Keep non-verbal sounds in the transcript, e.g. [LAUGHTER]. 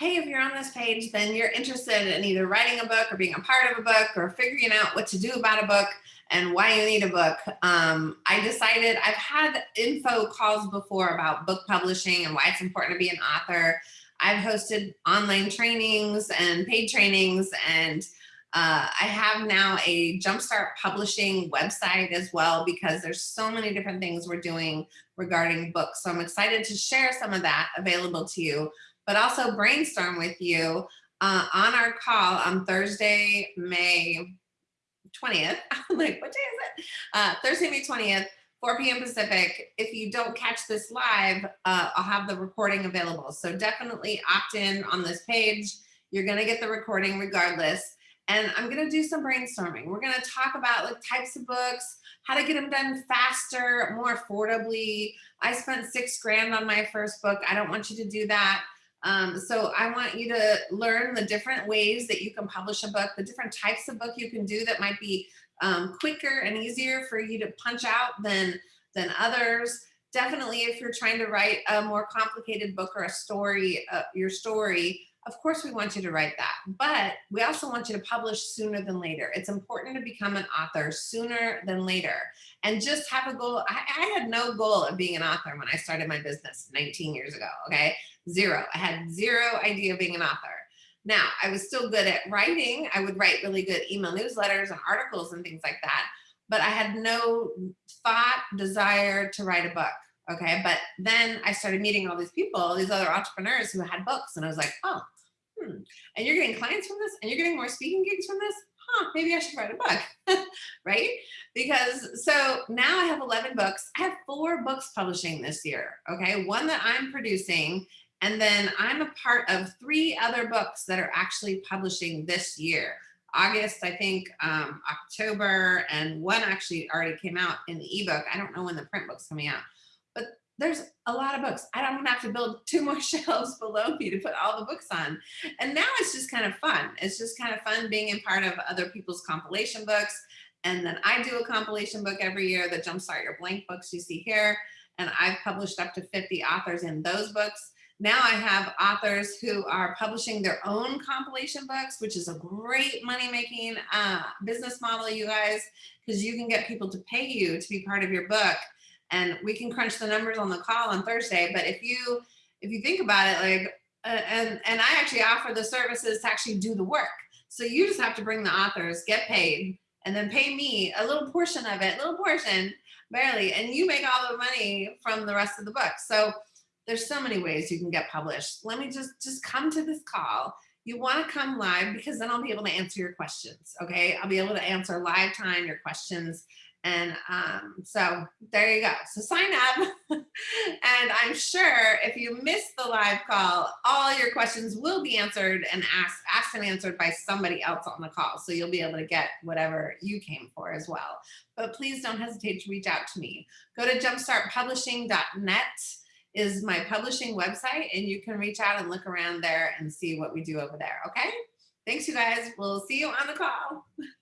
hey, if you're on this page, then you're interested in either writing a book or being a part of a book or figuring out what to do about a book and why you need a book. Um, I decided I've had info calls before about book publishing and why it's important to be an author. I've hosted online trainings and paid trainings and uh, I have now a Jumpstart Publishing website as well because there's so many different things we're doing regarding books. So I'm excited to share some of that available to you, but also brainstorm with you uh, on our call on Thursday, May 20th. [LAUGHS] I'm like, what day is it? Uh, Thursday, May 20th, 4 p.m. Pacific. If you don't catch this live, uh, I'll have the recording available. So definitely opt in on this page. You're gonna get the recording regardless. And I'm gonna do some brainstorming. We're gonna talk about like types of books, how to get them done faster, more affordably. I spent six grand on my first book. I don't want you to do that. Um, so I want you to learn the different ways that you can publish a book, the different types of book you can do that might be um, quicker and easier for you to punch out than, than others. Definitely if you're trying to write a more complicated book or a story, uh, your story, of course we want you to write that, but we also want you to publish sooner than later. It's important to become an author sooner than later and just have a goal. I, I had no goal of being an author when I started my business 19 years ago, okay? Zero, I had zero idea of being an author. Now, I was still good at writing. I would write really good email newsletters and articles and things like that, but I had no thought, desire to write a book. Okay, but then I started meeting all these people, these other entrepreneurs who had books, and I was like, oh, hmm. and you're getting clients from this, and you're getting more speaking gigs from this. Huh, maybe I should write a book, [LAUGHS] right? Because so now I have 11 books. I have four books publishing this year. Okay, one that I'm producing and then I'm a part of three other books that are actually publishing this year. August, I think, um, October, and one actually already came out in the ebook. I don't know when the print book's coming out, but there's a lot of books. I don't have to build [LAUGHS] two more shelves below me to put all the books on. And now it's just kind of fun. It's just kind of fun being in part of other people's compilation books. And then I do a compilation book every year, the Jumpstart Your Blank books you see here. And I've published up to 50 authors in those books. Now I have authors who are publishing their own compilation books, which is a great money-making uh, business model, you guys, because you can get people to pay you to be part of your book. And we can crunch the numbers on the call on Thursday. But if you if you think about it, like, uh, and, and I actually offer the services to actually do the work. So you just have to bring the authors, get paid, and then pay me a little portion of it, little portion, barely, and you make all the money from the rest of the book. So there's so many ways you can get published. Let me just, just come to this call. You wanna come live because then I'll be able to answer your questions, okay? I'll be able to answer live time your questions. And um, so there you go. So sign up. [LAUGHS] and I'm sure if you missed the live call, all your questions will be answered and asked, asked and answered by somebody else on the call. So you'll be able to get whatever you came for as well. But please don't hesitate to reach out to me. Go to jumpstartpublishing.net is my publishing website and you can reach out and look around there and see what we do over there. Okay. Thanks you guys. We'll see you on the call. [LAUGHS]